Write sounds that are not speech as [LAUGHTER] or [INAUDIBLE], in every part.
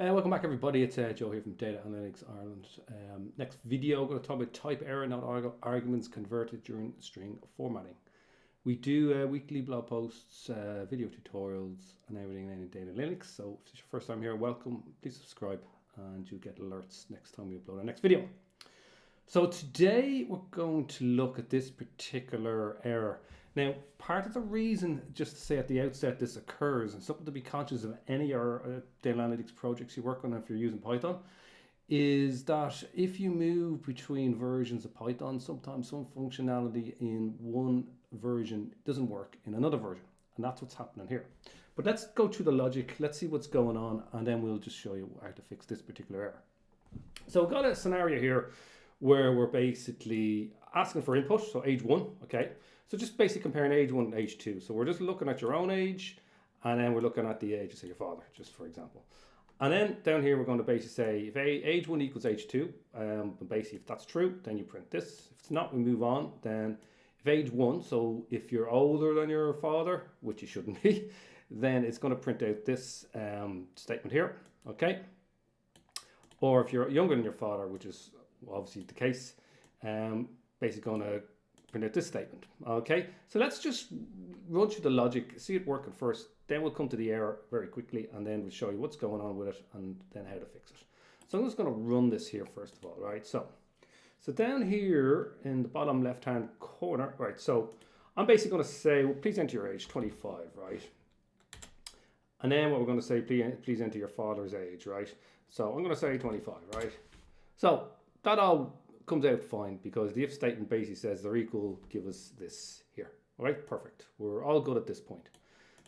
Uh, welcome back everybody, it's uh, Joe here from Data Analytics Ireland. Um, next video, we're going to talk about type error, not arg arguments converted during string formatting. We do uh, weekly blog posts, uh, video tutorials and everything in Data Analytics. So if it's your first time here, welcome, please subscribe and you'll get alerts next time we upload our next video. So today we're going to look at this particular error. Now, part of the reason, just to say at the outset, this occurs, and something to be conscious of any or uh, data analytics projects you work on if you're using Python, is that if you move between versions of Python, sometimes some functionality in one version doesn't work in another version. And that's what's happening here. But let's go through the logic, let's see what's going on, and then we'll just show you how to fix this particular error. So we've got a scenario here where we're basically asking for input, so age one, okay? So just basically comparing age one and age two. So we're just looking at your own age and then we're looking at the age of say your father, just for example. And then down here, we're going to basically say if age one equals age two, um, basically if that's true, then you print this. If it's not, we move on. Then if age one, so if you're older than your father, which you shouldn't [LAUGHS] be, then it's going to print out this um, statement here, okay? Or if you're younger than your father, which is obviously the case, um, basically going to print out this statement. Okay, so let's just run through the logic, see it working first, then we'll come to the error very quickly and then we'll show you what's going on with it and then how to fix it. So I'm just going to run this here first of all, right? So, so down here in the bottom left hand corner, right? So I'm basically going to say, well, please enter your age, 25, right? And then what we're going to say, please, please enter your father's age, right? So I'm going to say 25, right? So that all comes out fine because the if statement basically says they're equal, give us this here. All right, perfect. We're all good at this point.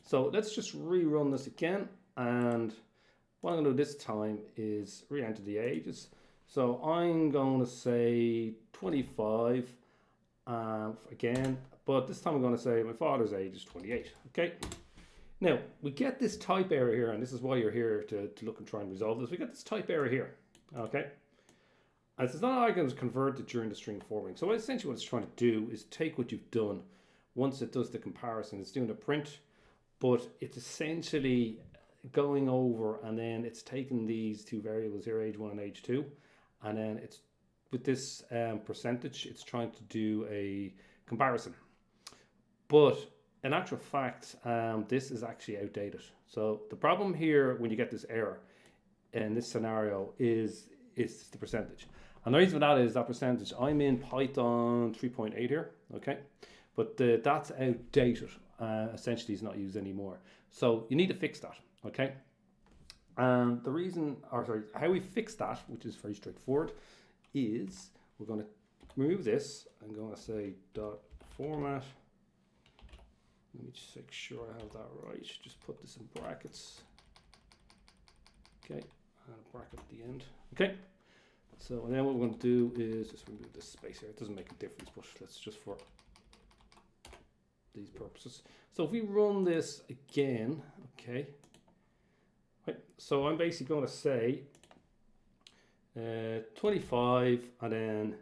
So let's just rerun this again. And what I'm to do this time is re-enter the ages. So I'm going to say 25 um, again, but this time I'm going to say my father's age is 28. Okay. Now we get this type error here, and this is why you're here to, to look and try and resolve this. We get this type error here. Okay. As it's not arguments converted during the string forming. So essentially what it's trying to do is take what you've done. Once it does the comparison, it's doing a print, but it's essentially going over and then it's taking these two variables here, age one and age two, and then it's with this um, percentage, it's trying to do a comparison. But in actual fact, um, this is actually outdated. So the problem here when you get this error in this scenario is, is the percentage. And the reason for that is that percentage, I'm in Python 3.8 here, okay? But the, that's outdated, uh, essentially is not used anymore. So you need to fix that, okay? And the reason, or sorry, how we fix that, which is very straightforward, is we're going to remove this. I'm going to say dot format. Let me just make sure I have that right. Just put this in brackets. Okay, and a bracket at the end. Okay. So then what we're going to do is just remove this space here. It doesn't make a difference, but let's just for these purposes. So if we run this again, okay. Right, so I'm basically going to say uh, 25 and then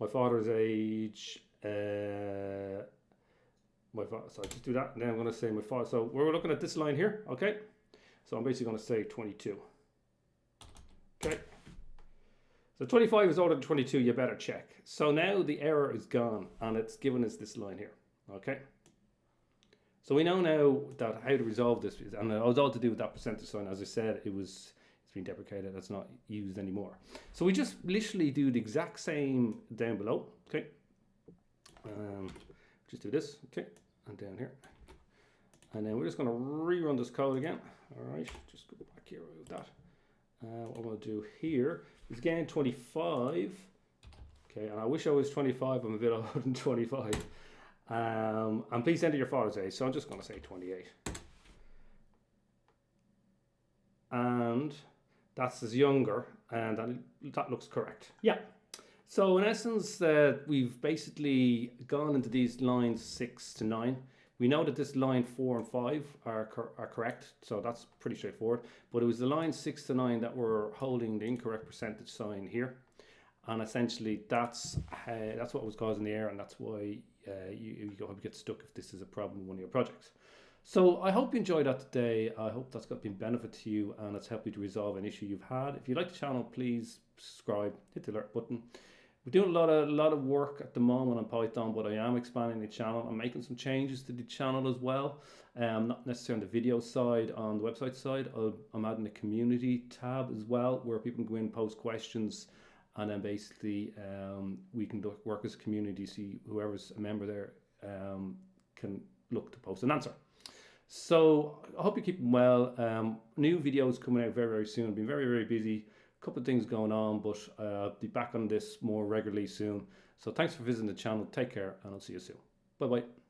my father's age, uh, my father, so I just do that and then I'm going to say my father. So we're looking at this line here, okay. So I'm basically going to say 22. Okay. So 25 is older than 22, you better check. So now the error is gone and it's given us this line here, okay? So we know now that how to resolve this, and it was all to do with that percentage sign. As I said, it was it's been deprecated. that's not used anymore. So we just literally do the exact same down below. Okay. Um, just do this. Okay, and down here, and then we're just going to rerun this code again. All right, just go back here with that. Uh, what I'm going to do here is again 25. Okay, and I wish I was 25. I'm a bit [LAUGHS] older than 25. Um, and please enter your father's age. So I'm just going to say 28. And that's as younger, and that, that looks correct. Yeah. So in essence, uh, we've basically gone into these lines six to nine. We know that this line four and five are, cor are correct, so that's pretty straightforward. But it was the line six to nine that were holding the incorrect percentage sign here. And essentially that's uh, that's what was causing the error and that's why uh, you, you get stuck if this is a problem in one of your projects. So I hope you enjoyed that today. I hope that's got been benefit to you and it's helped you to resolve an issue you've had. If you like the channel, please subscribe, hit the alert button. We're doing a lot of a lot of work at the moment on Python, but I am expanding the channel. I'm making some changes to the channel as well. Um, not necessarily on the video side, on the website side. i am adding a community tab as well, where people can go in, post questions, and then basically um, we can work as a community. See whoever's a member there um, can look to post an answer. So I hope you're keeping well. Um, new videos coming out very very soon. I've been very very busy couple of things going on, but uh, I'll be back on this more regularly soon. So thanks for visiting the channel. Take care, and I'll see you soon. Bye bye.